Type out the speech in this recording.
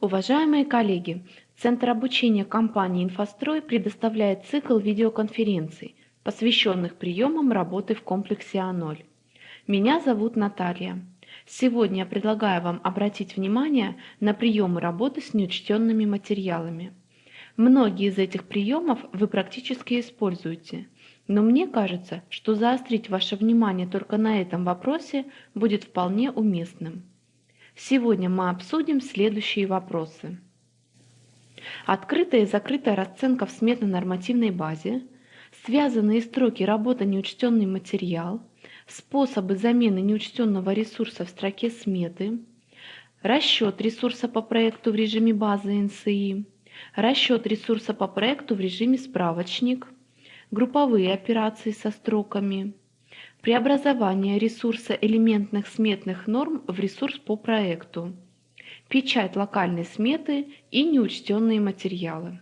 Уважаемые коллеги, Центр обучения компании «Инфострой» предоставляет цикл видеоконференций, посвященных приемам работы в комплексе А0. Меня зовут Наталья. Сегодня я предлагаю вам обратить внимание на приемы работы с неучтенными материалами. Многие из этих приемов вы практически используете, но мне кажется, что заострить ваше внимание только на этом вопросе будет вполне уместным. Сегодня мы обсудим следующие вопросы. Открытая и закрытая расценка в сметно-нормативной базе, связанные строки работы неучтенный материал, способы замены неучтенного ресурса в строке сметы, расчет ресурса по проекту в режиме базы НСИ, расчет ресурса по проекту в режиме справочник, групповые операции со строками, преобразование ресурса элементных сметных норм в ресурс по проекту, печать локальной сметы и неучтенные материалы.